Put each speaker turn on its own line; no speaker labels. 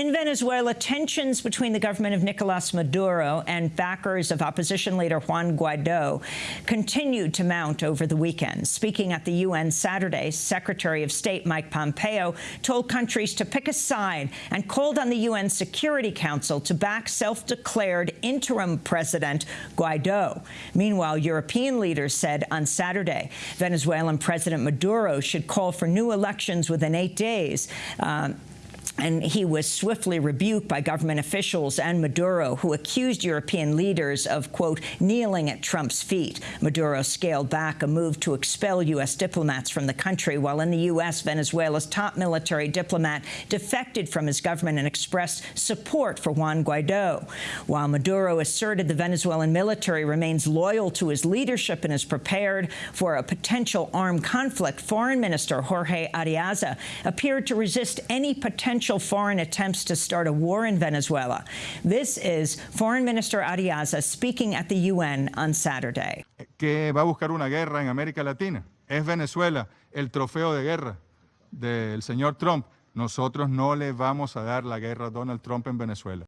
In Venezuela, tensions between the government of Nicolas Maduro and backers of opposition leader Juan Guaido continued to mount over the weekend. Speaking at the UN Saturday, Secretary of State Mike Pompeo told countries to pick a side and called on the UN Security Council to back self-declared interim President Guaido. Meanwhile, European leaders said on Saturday Venezuelan President Maduro should call for new elections within eight days. Uh, and he was swiftly rebuked by government officials and Maduro, who accused European leaders of, quote, kneeling at Trump's feet. Maduro scaled back a move to expel U.S. diplomats from the country, while in the U.S., Venezuela's top military diplomat defected from his government and expressed support for Juan Guaido. While Maduro asserted the Venezuelan military remains loyal to his leadership and is prepared for a potential armed conflict, Foreign Minister Jorge Arreaza appeared to resist any potential foreign attempts to start a war in Venezuela. This is Foreign Minister Ariaza speaking at the UN on Saturday.
que va a buscar una guerra en América Latina. Es Venezuela el trofeo de guerra del señor Trump. Nosotros no le vamos a dar la guerra a Donald Trump en Venezuela.